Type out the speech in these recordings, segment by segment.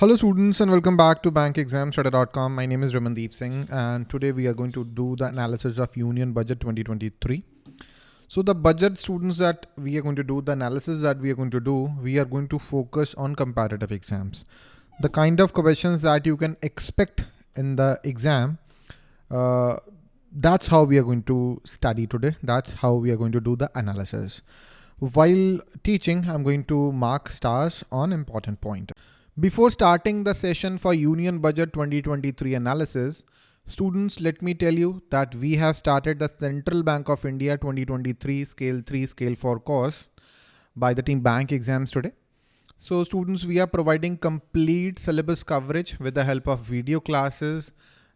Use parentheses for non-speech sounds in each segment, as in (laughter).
Hello students and welcome back to bankexamstudy.com. My name is Ramandeep Singh and today we are going to do the analysis of Union Budget 2023. So the budget students that we are going to do, the analysis that we are going to do, we are going to focus on comparative exams. The kind of questions that you can expect in the exam, uh, that's how we are going to study today. That's how we are going to do the analysis. While teaching, I'm going to mark stars on important point. Before starting the session for Union Budget 2023 analysis, students, let me tell you that we have started the Central Bank of India 2023 Scale 3 Scale 4 course by the team Bank Exams today. So students, we are providing complete syllabus coverage with the help of video classes.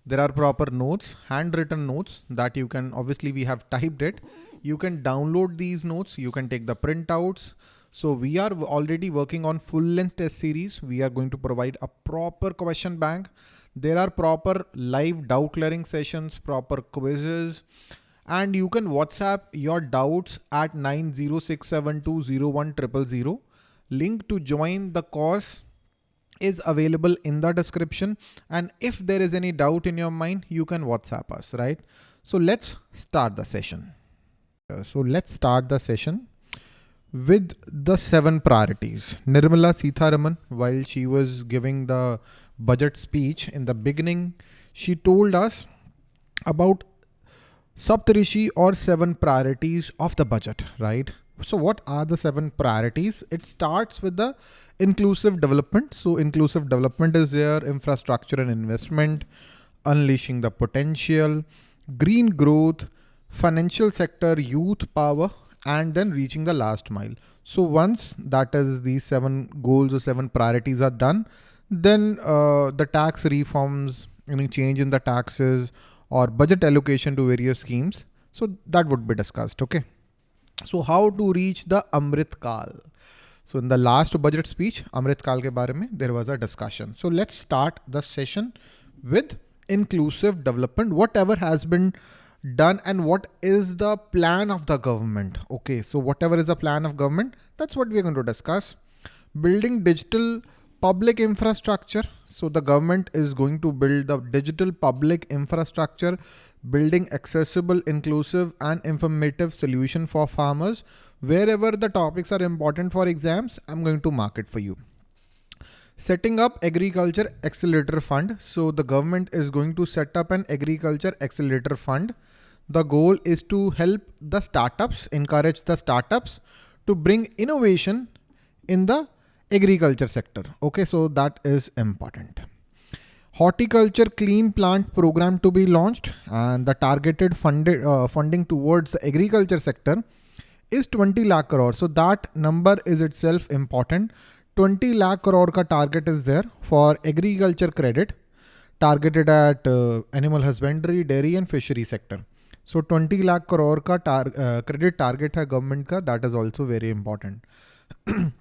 There are proper notes, handwritten notes that you can, obviously we have typed it. You can download these notes. You can take the printouts. So we are already working on full length test series. We are going to provide a proper question bank. There are proper live doubt clearing sessions, proper quizzes, and you can WhatsApp your doubts at 906720100. Link to join the course is available in the description. And if there is any doubt in your mind, you can WhatsApp us, right? So let's start the session. So let's start the session with the seven priorities. Nirmala Sitharaman, while she was giving the budget speech in the beginning, she told us about Saptarishi or seven priorities of the budget, right? So what are the seven priorities? It starts with the inclusive development. So inclusive development is there, infrastructure and investment, unleashing the potential, green growth, financial sector, youth power, and then reaching the last mile. So once that is these seven goals or seven priorities are done, then uh, the tax reforms, any change in the taxes or budget allocation to various schemes. So that would be discussed. Okay. So how to reach the Amrit Kal? So in the last budget speech, Amrit Kal ke baare mein, there was a discussion. So let's start the session with inclusive development, whatever has been done and what is the plan of the government. Okay, so whatever is the plan of government, that's what we're going to discuss. Building digital public infrastructure. So the government is going to build the digital public infrastructure, building accessible, inclusive and informative solution for farmers. Wherever the topics are important for exams, I'm going to mark it for you. Setting up agriculture accelerator fund. So the government is going to set up an agriculture accelerator fund the goal is to help the startups, encourage the startups to bring innovation in the agriculture sector. Okay, so that is important. Horticulture Clean Plant Program to be launched and the targeted funded uh, funding towards the agriculture sector is 20 lakh crore. So that number is itself important. 20 lakh crore ka target is there for agriculture credit targeted at uh, animal husbandry, dairy and fishery sector. So 20 lakh crore ka tar, uh, credit target hai government ka, that is also very important. (clears throat)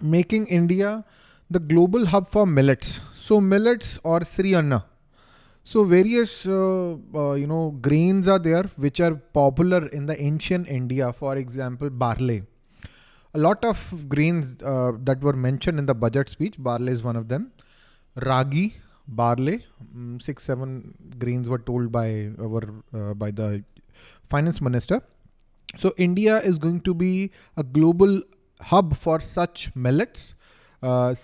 Making India the global hub for millets. So millets or Sri Anna. So various, uh, uh, you know, grains are there which are popular in the ancient India. For example, barley. A lot of grains uh, that were mentioned in the budget speech. Barley is one of them. Ragi, barley. Mm, six, seven grains were told by our uh, by the finance minister. So India is going to be a global hub for such millets, uh,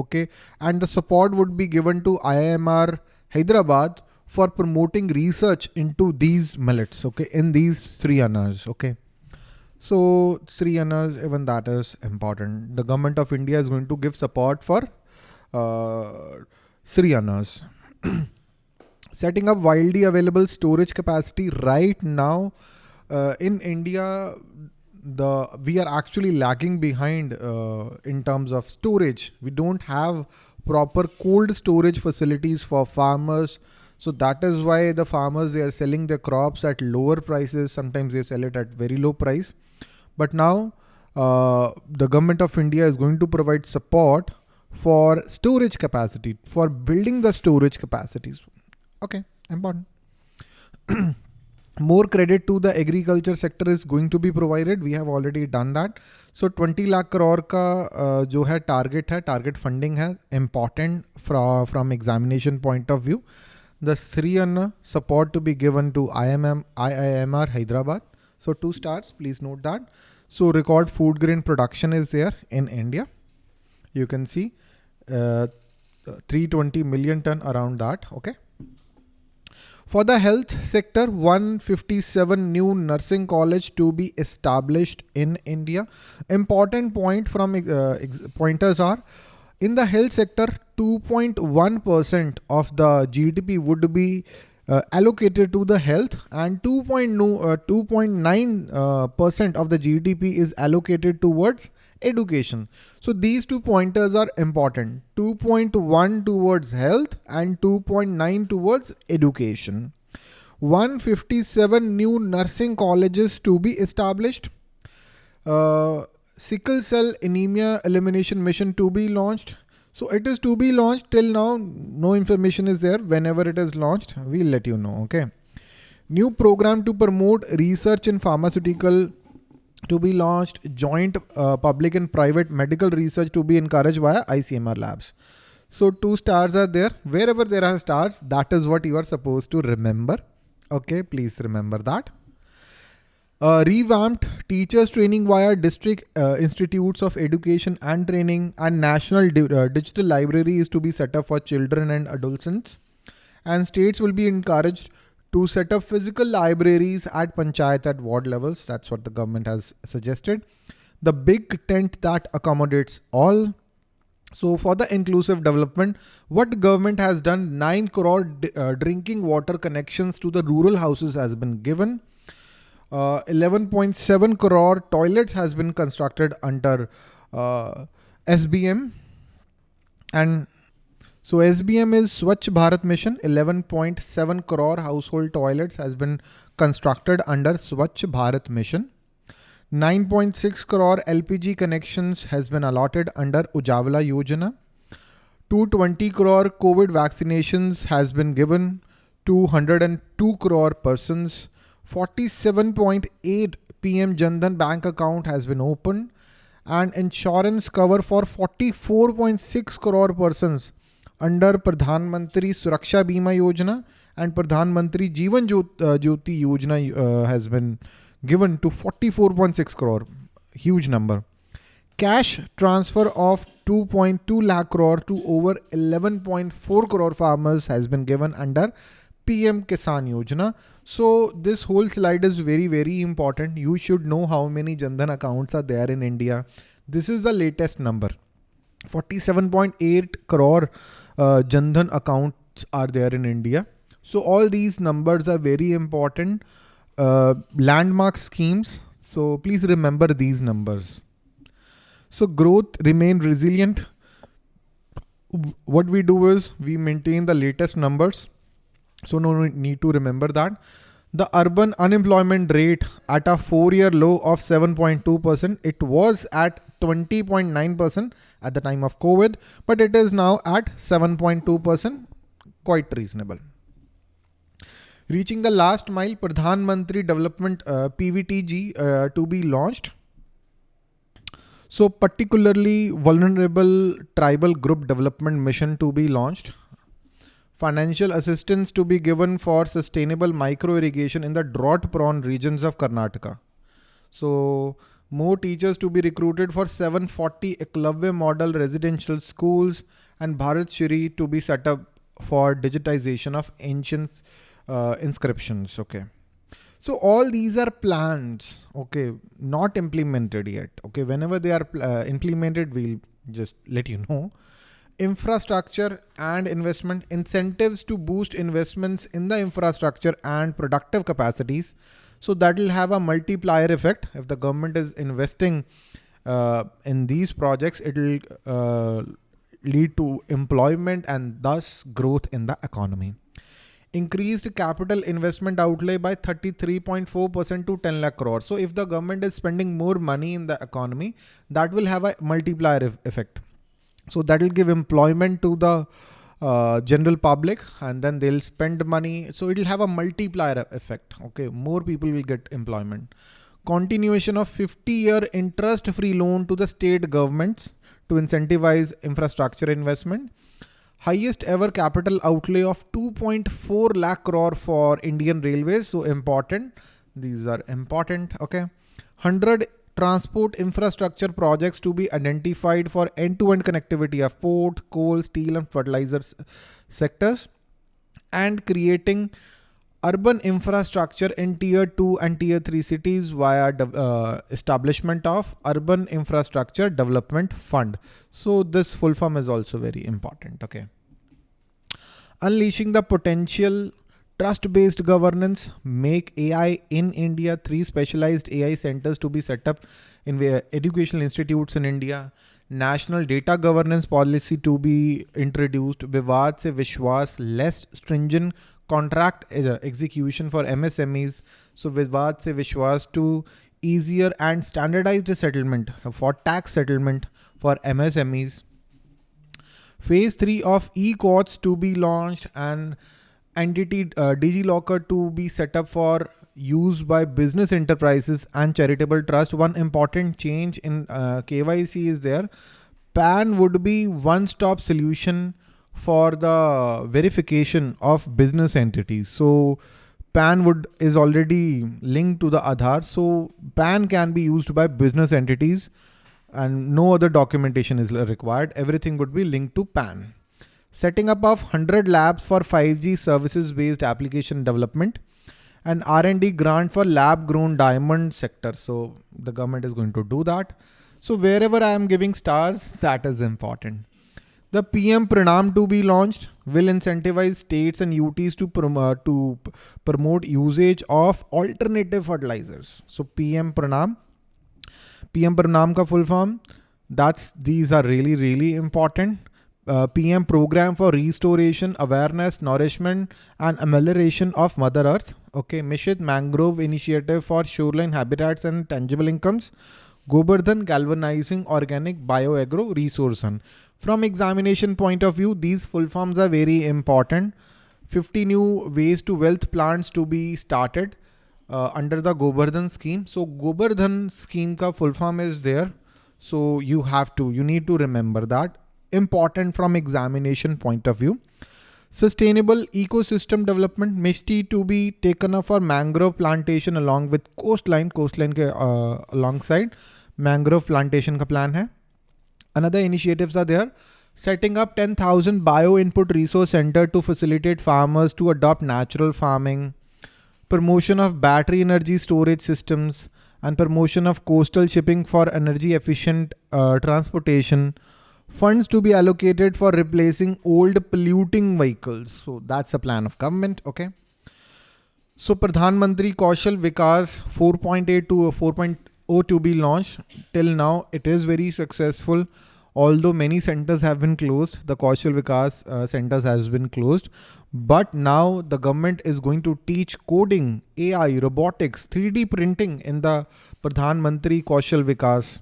okay, and the support would be given to IIMR Hyderabad for promoting research into these millets, okay, in these Sri Annas, okay. So Sri Annas, even that is important. The government of India is going to give support for uh, Sri Annas. (clears throat) Setting up widely available storage capacity right now uh, in India, the we are actually lagging behind uh, in terms of storage. We don't have proper cold storage facilities for farmers. So that is why the farmers, they are selling their crops at lower prices. Sometimes they sell it at very low price. But now uh, the government of India is going to provide support for storage capacity, for building the storage capacities. Okay, important. (clears throat) more credit to the agriculture sector is going to be provided. We have already done that. So 20 lakh crore ka uh, jo hai target hai, target funding है important from, from examination point of view. The Sri support to be given to IMM, IIMR Hyderabad. So two stars, please note that. So record food grain production is there in India. You can see uh, 320 million ton around that. Okay. For the health sector, 157 new nursing college to be established in India. Important point from uh, pointers are in the health sector, 2.1% of the GDP would be uh, allocated to the health and 2.9% uh, uh, of the GDP is allocated towards education. So these two pointers are important. 2.1 towards health and 2.9 towards education. 157 new nursing colleges to be established. Uh, sickle cell anemia elimination mission to be launched. So it is to be launched till now. No information is there. Whenever it is launched, we'll let you know. Okay. New program to promote research in pharmaceutical to be launched, joint uh, public and private medical research to be encouraged via ICMR labs. So two stars are there. Wherever there are stars, that is what you are supposed to remember. Okay, please remember that. Uh, revamped teachers training via district uh, institutes of education and training and national di uh, digital library is to be set up for children and adolescents and states will be encouraged to set up physical libraries at panchayat at ward levels. That's what the government has suggested. The big tent that accommodates all. So for the inclusive development, what government has done, 9 crore uh, drinking water connections to the rural houses has been given. 11.7 uh, crore toilets has been constructed under uh, SBM and so SBM is Swachh Bharat Mission. 11.7 crore household toilets has been constructed under Swachh Bharat Mission. 9.6 crore LPG connections has been allotted under Ujjwala Yojana. 220 crore COVID vaccinations has been given to 102 crore persons. 47.8 PM Jandan bank account has been opened and insurance cover for 44.6 crore persons under Pradhan Mantri Suraksha Bima Yojana and Pradhan Mantri Jeevan uh, Jyoti Yojana uh, has been given to 44.6 crore, huge number. Cash transfer of 2.2 lakh crore to over 11.4 crore farmers has been given under PM Kisan Yojana. So this whole slide is very, very important. You should know how many Jan Dhan accounts are there in India. This is the latest number. 47.8 crore uh, Jandhan accounts are there in India. So all these numbers are very important uh, landmark schemes. So please remember these numbers. So growth remain resilient. What we do is we maintain the latest numbers. So no need to remember that. The urban unemployment rate at a four-year low of 7.2%. It was at 20.9% at the time of COVID, but it is now at 7.2%, quite reasonable. Reaching the last mile, Pradhan Mantri Development uh, PVTG uh, to be launched. So particularly vulnerable tribal group development mission to be launched. Financial assistance to be given for sustainable micro irrigation in the drought prone regions of Karnataka. So more teachers to be recruited for 740 Eklavya model residential schools and Bharat Shri to be set up for digitization of ancient uh, inscriptions. Okay. So all these are plans, okay, not implemented yet. Okay. Whenever they are uh, implemented, we'll just let you know. Infrastructure and investment incentives to boost investments in the infrastructure and productive capacities so that will have a multiplier effect. If the government is investing uh, in these projects, it will uh, lead to employment and thus growth in the economy. Increased capital investment outlay by 33.4% to 10 lakh crore. So if the government is spending more money in the economy, that will have a multiplier effect. So that will give employment to the uh, general public and then they'll spend money. So it'll have a multiplier effect. Okay. More people will get employment. Continuation of 50 year interest free loan to the state governments to incentivize infrastructure investment. Highest ever capital outlay of 2.4 lakh crore for Indian Railways. So important. These are important. Okay. 100 transport infrastructure projects to be identified for end-to-end connectivity of port, coal, steel and fertilizers sectors and creating urban infrastructure in tier 2 and tier 3 cities via uh, establishment of urban infrastructure development fund. So this full form is also very important. Okay. Unleashing the potential Trust-based governance, make AI in India, three specialized AI centers to be set up in educational institutes in India, national data governance policy to be introduced, Vivad se Vishwas, less stringent contract execution for MSMEs. So Vivad se Vishwas to easier and standardized settlement for tax settlement for MSMEs. Phase 3 of e-courts to be launched and entity uh, DigiLocker to be set up for use by business enterprises and charitable trust. One important change in uh, KYC is there. PAN would be one-stop solution for the verification of business entities. So PAN would is already linked to the Aadhaar. So PAN can be used by business entities and no other documentation is required. Everything would be linked to PAN setting up of 100 labs for 5G services based application development and R&D grant for lab grown diamond sector. So the government is going to do that. So wherever I am giving stars, (laughs) that is important. The PM Pranam to be launched will incentivize states and UTs to, prom uh, to promote usage of alternative fertilizers. So PM Pranam, PM Pranam ka full form, that's, these are really, really important uh, PM program for restoration, awareness, nourishment, and amelioration of Mother Earth. Okay, MISHTI Mangrove Initiative for shoreline habitats and tangible incomes. Gobardhan Galvanizing Organic Bioagro Resource From examination point of view, these full forms are very important. 50 new waste to wealth plants to be started uh, under the Gobardhan scheme. So Gobardhan scheme ka full form is there. So you have to, you need to remember that important from examination point of view. Sustainable ecosystem development MISHTI to be taken up for mangrove plantation along with coastline, coastline ke, uh, alongside mangrove plantation ka plan hai. Another initiatives are there. Setting up 10,000 bio input resource center to facilitate farmers to adopt natural farming. Promotion of battery energy storage systems and promotion of coastal shipping for energy efficient uh, transportation funds to be allocated for replacing old polluting vehicles. So that's a plan of government. Okay. So Pradhan Mantri Kaushal Vikas 4.8 to 4.0 to be launched. Till now, it is very successful. Although many centers have been closed, the Kaushal Vikas uh, centers has been closed. But now the government is going to teach coding, AI, robotics, 3D printing in the Pradhan Mantri Kaushal Vikas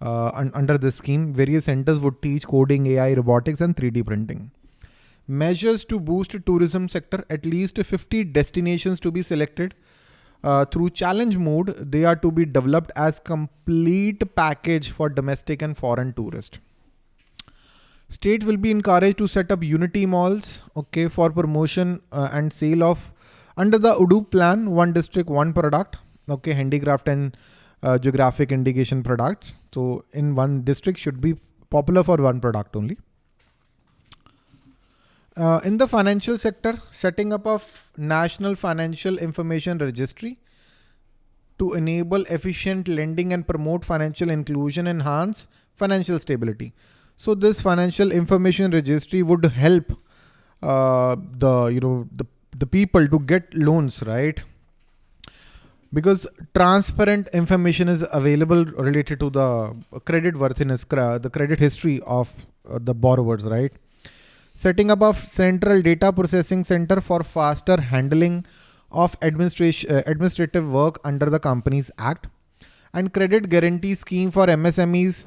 uh, un under this scheme, various centers would teach coding, AI, robotics, and 3D printing. Measures to boost tourism sector, at least 50 destinations to be selected. Uh, through challenge mode, they are to be developed as complete package for domestic and foreign tourists. States will be encouraged to set up unity malls, okay, for promotion uh, and sale of under the ODOP plan, one district, one product, okay, handicraft and uh, geographic indication products. So in one district should be popular for one product only. Uh, in the financial sector, setting up of National Financial Information Registry to enable efficient lending and promote financial inclusion, enhance financial stability. So this financial information registry would help uh, the, you know, the, the people to get loans, right? Because transparent information is available related to the credit worthiness, the credit history of uh, the borrowers, right? Setting up of central data processing center for faster handling of administration, uh, administrative work under the Companies Act and credit guarantee scheme for MSMEs.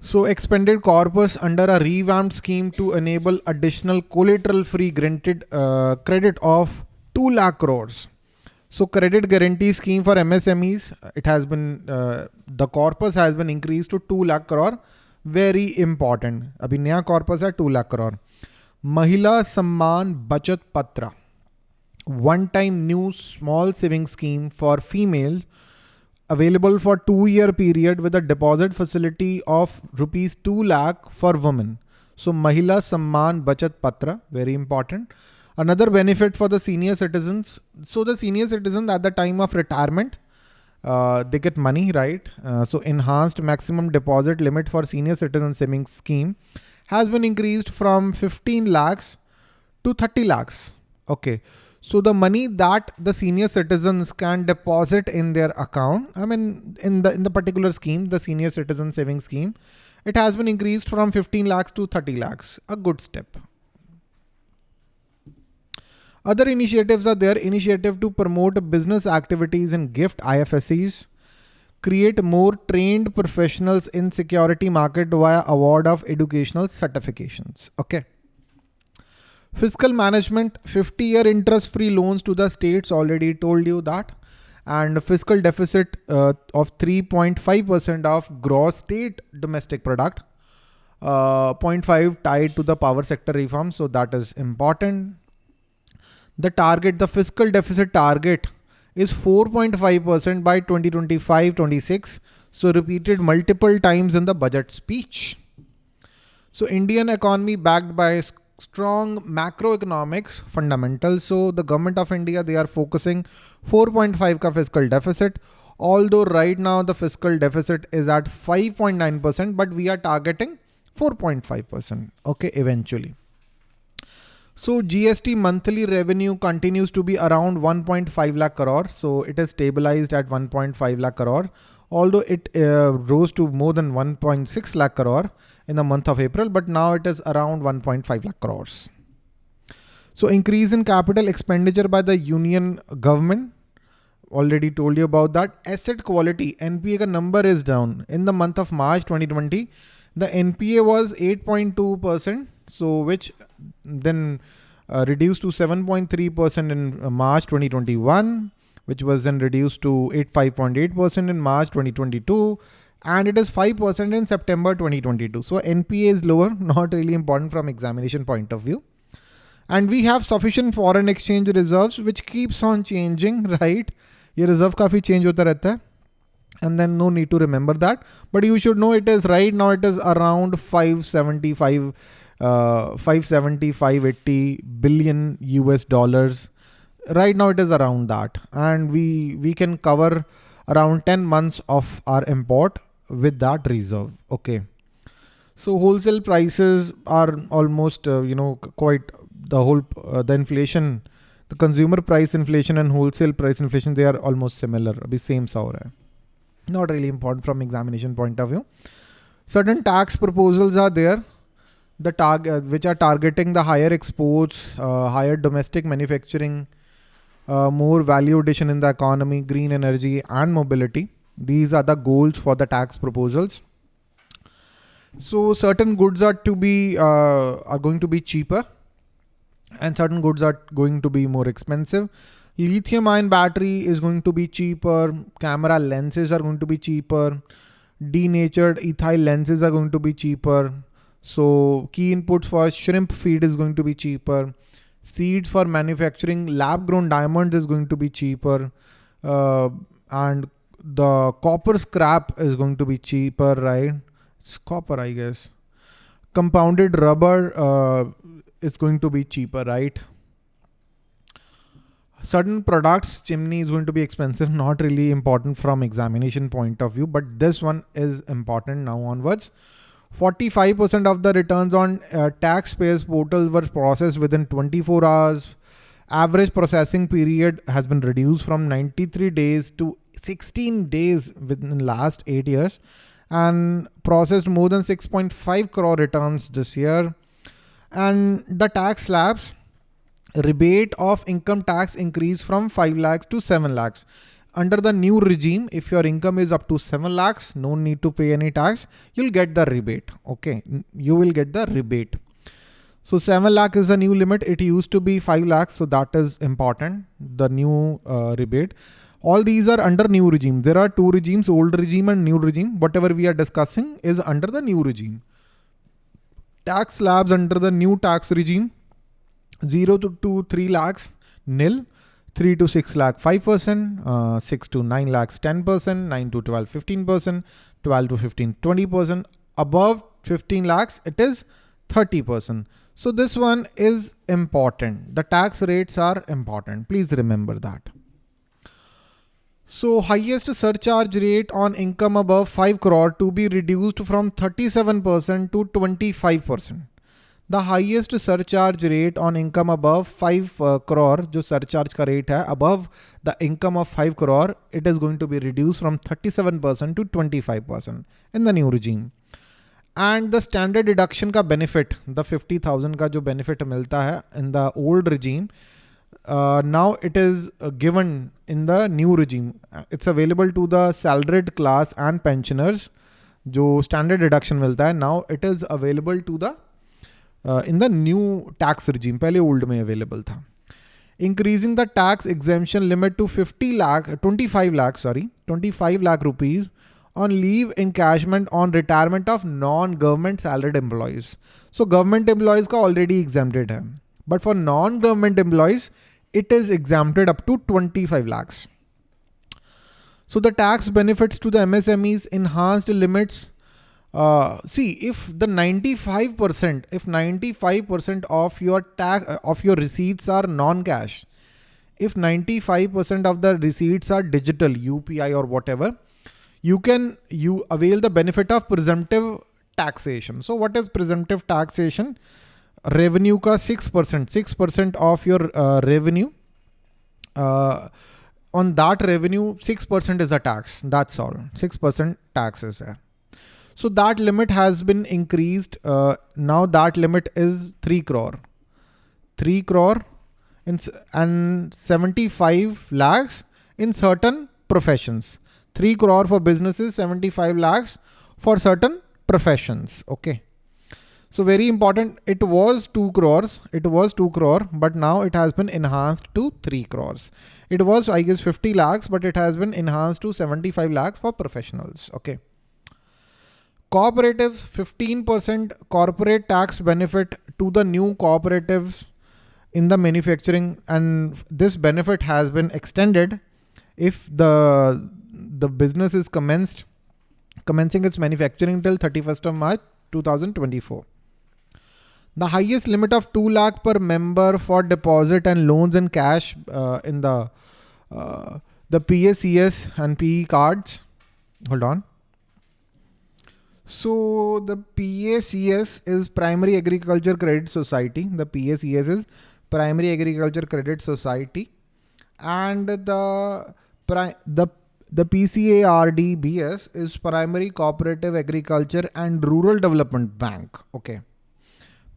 So expanded corpus under a revamped scheme to enable additional collateral free granted uh, credit of 2 lakh crores. So credit guarantee scheme for MSMEs, it has been, uh, the corpus has been increased to 2 lakh crore. Very important. अभी नया corpus है 2 lakh crore. Mahila Samman Bachat Patra. One time new small saving scheme for females available for two year period with a deposit facility of rupees 2 lakh for women. So Mahila Samman Bachat Patra, very important. Another benefit for the senior citizens. So the senior citizens at the time of retirement, uh, they get money, right? Uh, so enhanced maximum deposit limit for senior citizen savings scheme has been increased from 15 lakhs to 30 lakhs. Okay. So the money that the senior citizens can deposit in their account, I mean, in the in the particular scheme, the senior citizen savings scheme, it has been increased from 15 lakhs to 30 lakhs. A good step. Other initiatives are there. Initiative to promote business activities in gift IFSCs, create more trained professionals in security market via award of educational certifications. Okay. Fiscal management, 50 year interest free loans to the states already told you that and fiscal deficit uh, of 3.5% of gross state domestic product, uh, 0.5 tied to the power sector reform. So that is important. The target, the fiscal deficit target is 4.5% by 2025-26. So repeated multiple times in the budget speech. So Indian economy backed by strong macroeconomics fundamentals. So the government of India, they are focusing 4.5 ka fiscal deficit. Although right now the fiscal deficit is at 5.9%, but we are targeting 4.5%. Okay, eventually. So GST monthly revenue continues to be around 1.5 lakh crore. So it is stabilized at 1.5 lakh crore, although it uh, rose to more than 1.6 lakh crore in the month of April, but now it is around 1.5 lakh crores. So increase in capital expenditure by the union government. Already told you about that. Asset quality, NPA ka number is down. In the month of March 2020, the NPA was 8.2%. So which then uh, reduced to 7.3% in uh, March 2021, which was then reduced to 85.8% in March 2022 and it is 5% in September 2022. So NPA is lower, (laughs) not really important from examination point of view. And we have sufficient foreign exchange reserves, which keeps on changing, (laughs) right? Your reserve coffee change hota rehta hai. And then no need to remember that. But you should know it is right now, it is around 575 uh, 570, 580 billion US dollars. Right now it is around that. And we, we can cover around 10 months of our import with that reserve. Okay. So wholesale prices are almost, uh, you know, quite the whole, uh, the inflation, the consumer price inflation and wholesale price inflation, they are almost similar. Abhi same sa Not really important from examination point of view. Certain tax proposals are there, the target uh, which are targeting the higher exports, uh, higher domestic manufacturing, uh, more value addition in the economy, green energy and mobility. These are the goals for the tax proposals. So certain goods are to be uh, are going to be cheaper and certain goods are going to be more expensive. Lithium ion battery is going to be cheaper. Camera lenses are going to be cheaper. Denatured ethyl lenses are going to be cheaper. So key inputs for shrimp feed is going to be cheaper. Seeds for manufacturing lab grown diamonds is going to be cheaper. Uh, and the copper scrap is going to be cheaper, right? It's copper, I guess. Compounded rubber uh, is going to be cheaper, right? Certain products, chimney is going to be expensive, (laughs) not really important from examination point of view, but this one is important now onwards. 45% of the returns on uh, taxpayers portals were processed within 24 hours. Average processing period has been reduced from 93 days to 16 days within last eight years and processed more than 6.5 crore returns this year. And the tax slabs rebate of income tax increased from 5 lakhs to 7 lakhs. Under the new regime, if your income is up to 7 lakhs, no need to pay any tax, you'll get the rebate. Okay, you will get the rebate. So 7 lakh is a new limit. It used to be 5 lakhs. So that is important, the new uh, rebate. All these are under new regime. There are two regimes, old regime and new regime. Whatever we are discussing is under the new regime. Tax slabs under the new tax regime, 0 to, 2, 3 lakhs, nil. 3 to 6 lakh 5%, uh, 6 to 9 lakhs 10%, 9 to 12 15%, 12 to 15 20%. Above 15 lakhs it is 30%. So this one is important. The tax rates are important. Please remember that. So highest surcharge rate on income above 5 crore to be reduced from 37% to 25% The highest surcharge rate on income above 5 uh, crore जो surcharge का rate है above the income of 5 crore it is going to be reduced from 37% to 25% in the new regime. And the standard deduction का benefit the 50,000 का जो benefit मिलता है in the old regime uh, now it is uh, given in the new regime. It's available to the salaried class and pensioners जो standard deduction मिलता है now it is available to the in the new tax regime पहले old में available था increasing the tax एग्जेम्पन limit to 50 lakh 25 lakh sorry 25 lakh rupees on leave encashment on retirement of non-government salaried employees. So government employees का already exempted है. But for non-government employees, it is exempted up to 25 lakhs. So the tax benefits to the MSMEs enhanced limits uh, see if the 95% if 95% of your tax uh, of your receipts are non-cash if 95% of the receipts are digital UPI or whatever you can you avail the benefit of presumptive taxation. So what is presumptive taxation? Revenue ka 6% 6% of your uh, revenue uh, on that revenue 6% is a tax. That's all. 6% tax is there so that limit has been increased. Uh, now that limit is 3 crore. 3 crore in, and 75 lakhs in certain professions. 3 crore for businesses, 75 lakhs for certain professions. Okay. So very important. It was 2 crores. It was 2 crore, but now it has been enhanced to 3 crores. It was, I guess, 50 lakhs, but it has been enhanced to 75 lakhs for professionals. Okay. Cooperatives 15% corporate tax benefit to the new cooperatives in the manufacturing and this benefit has been extended if the the business is commenced commencing its manufacturing till 31st of March 2024. The highest limit of 2 lakh per member for deposit and loans in cash uh, in the uh, the PACS and PE cards. Hold on. So the PACS is Primary Agriculture Credit Society. The PACS is Primary Agriculture Credit Society, and the the the PCARDBS is Primary Cooperative Agriculture and Rural Development Bank. Okay.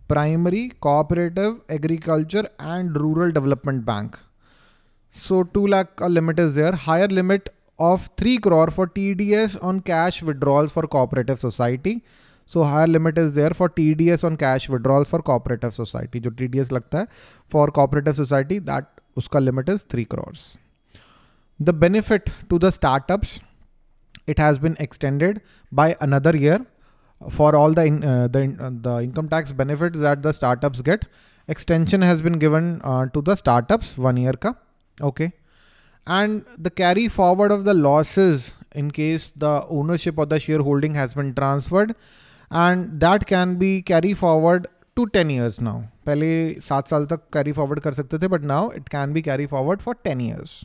Primary Cooperative Agriculture and Rural Development Bank. So 2 lakh uh, limit is there. Higher limit of 3 crore for TDS on cash withdrawals for cooperative society. So higher limit is there for TDS on cash withdrawals for cooperative society. जो TDS लगता है for cooperative society that उसका limit is 3 crores. The benefit to the startups, it has been extended by another year for all the in, uh, the, uh, the income tax benefits that the startups get. Extension has been given uh, to the startups one year ka. Okay and the carry forward of the losses in case the ownership of the shareholding has been transferred and that can be carry forward to 10 years now. पहले सात साल तक carry forward कर सकते थे but now it can be carry forward for 10 years.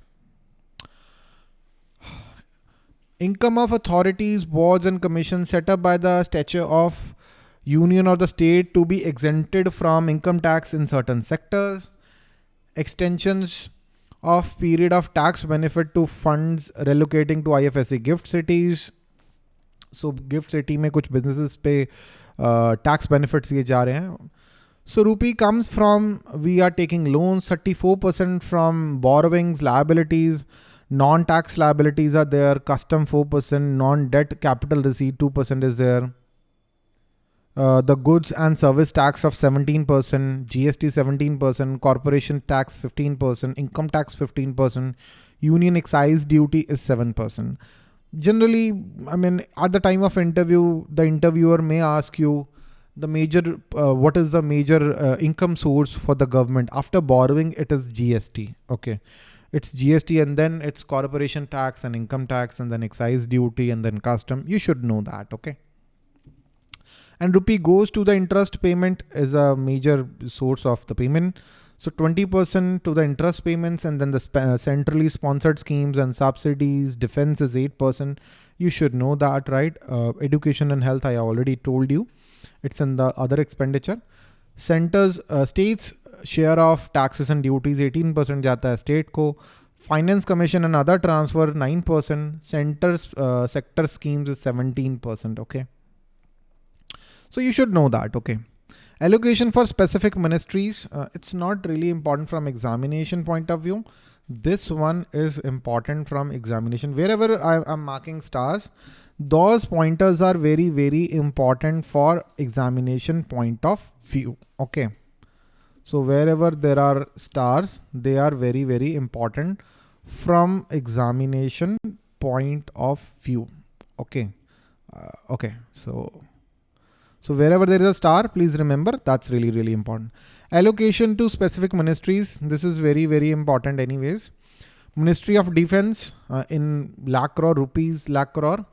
Income of authorities, boards and commissions set up by the statute of union or the state to be exempted from income tax in certain sectors. Extensions of period of tax benefit to funds relocating to IFSC gift cities. So gift city में कुछ businesses पे uh, tax benefits ये जा रहे हैं. So rupee comes from, we are taking loans, 34% from borrowings, liabilities, Non-tax liabilities are there, custom 4%, non-debt capital receipt 2% is there. Uh, the goods and service tax of 17%, GST 17%, corporation tax 15%, income tax 15%, union excise duty is 7%. Generally, I mean, at the time of interview, the interviewer may ask you the major, uh, what is the major uh, income source for the government? After borrowing, it is GST. Okay. It's GST and then it's corporation tax and income tax and then excise duty and then custom. You should know that. Okay and rupee goes to the interest payment is a major source of the payment. So 20% to the interest payments and then the uh, centrally sponsored schemes and subsidies, defense is 8%. You should know that, right? Uh, education and health, I already told you. It's in the other expenditure. Centers, uh, states share of taxes and duties 18% jata hai state ko. Finance commission and other transfer 9%. Centers, uh, sector schemes is 17%, okay? So you should know that, okay. Allocation for specific ministries, uh, it's not really important from examination point of view. This one is important from examination. Wherever I, am marking stars, those pointers are very, very important for examination point of view, okay. So wherever there are stars, they are very, very important from examination point of view, okay. Uh, okay, so so wherever there is a star, please remember that's really, really important. Allocation to specific ministries. This is very, very important anyways. Ministry of Defense uh, in lakh crore rupees, lakh crore,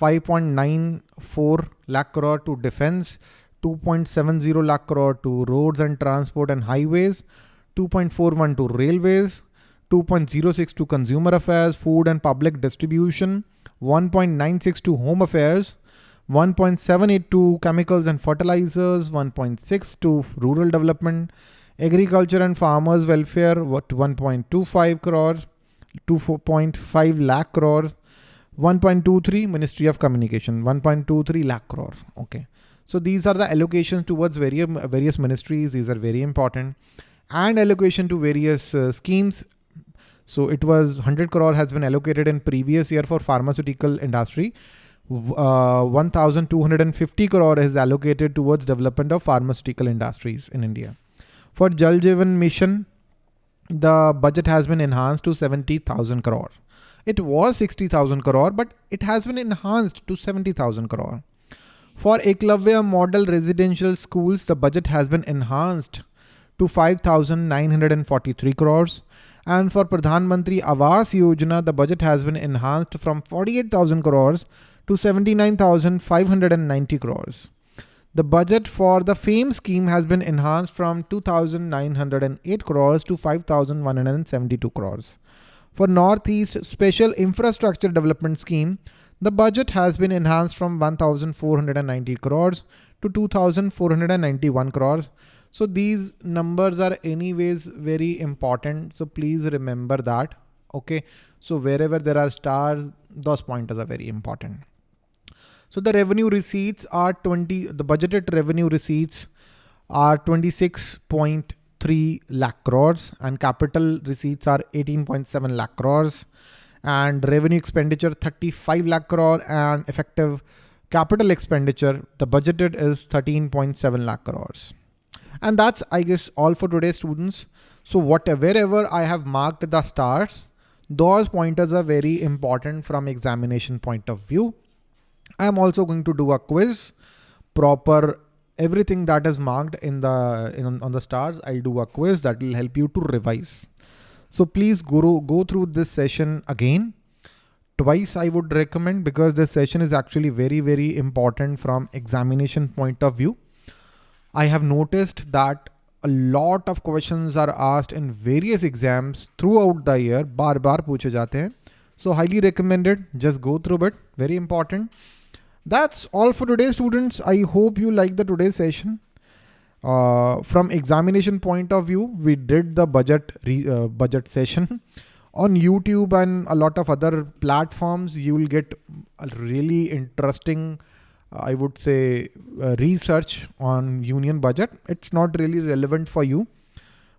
5.94 lakh crore to defense, 2.70 lakh crore to roads and transport and highways, 2.41 to railways, 2.06 to consumer affairs, food and public distribution, 1.96 to home affairs, 1.78 to chemicals and fertilizers, 1.6 to rural development, agriculture and farmers welfare, what 1.25 crores, 2.5 lakh crores, 1.23 Ministry of Communication, 1.23 lakh crore. Okay. So these are the allocations towards various, various ministries. These are very important and allocation to various uh, schemes. So it was 100 crore has been allocated in previous year for pharmaceutical industry uh, 1250 crore is allocated towards development of pharmaceutical industries in India. For Jal Jeevan Mission, the budget has been enhanced to 70,000 crore. It was 60,000 crore, but it has been enhanced to 70,000 crore. For Eklavya model residential schools, the budget has been enhanced to 5,943 crores. And for Pradhan Mantri Awas Yojana, the budget has been enhanced from 48,000 crores to 79,590 crores. The budget for the FAME scheme has been enhanced from 2,908 crores to 5,172 crores. For Northeast Special Infrastructure Development Scheme, the budget has been enhanced from 1,490 crores to 2,491 crores. So these numbers are anyways very important. So please remember that. Okay. So wherever there are stars, those pointers are very important. So the revenue receipts are 20, the budgeted revenue receipts are 26.3 lakh crores and capital receipts are 18.7 lakh crores and revenue expenditure 35 lakh crore and effective capital expenditure, the budgeted is 13.7 lakh crores. And that's, I guess, all for today, students. So whatever, wherever I have marked the stars, those pointers are very important from examination point of view. I'm also going to do a quiz, proper everything that is marked in the in, on the stars. I'll do a quiz that will help you to revise. So please go, go through this session again. Twice I would recommend because this session is actually very, very important from examination point of view. I have noticed that a lot of questions are asked in various exams throughout the year. Bar bar पूछे जाते हैं. So highly recommended. Just go through it. Very important. That's all for today, students. I hope you like the today's session. Uh, from examination point of view, we did the budget uh, budget session (laughs) on YouTube and a lot of other platforms. You will get a really interesting, uh, I would say, uh, research on union budget. It's not really relevant for you,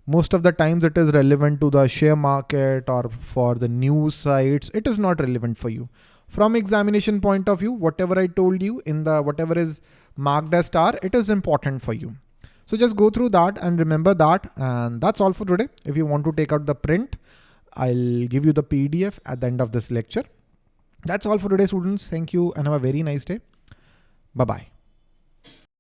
Most of the times it is relevant to the share market or for the news sites. It is not relevant for you. From examination point of view, whatever I told you in the whatever is marked as star, it is important for you. So just go through that and remember that. And that's all for today. If you want to take out the print, I'll give you the PDF at the end of this lecture. That's all for today, students. Thank you and have a very nice day. Bye-bye.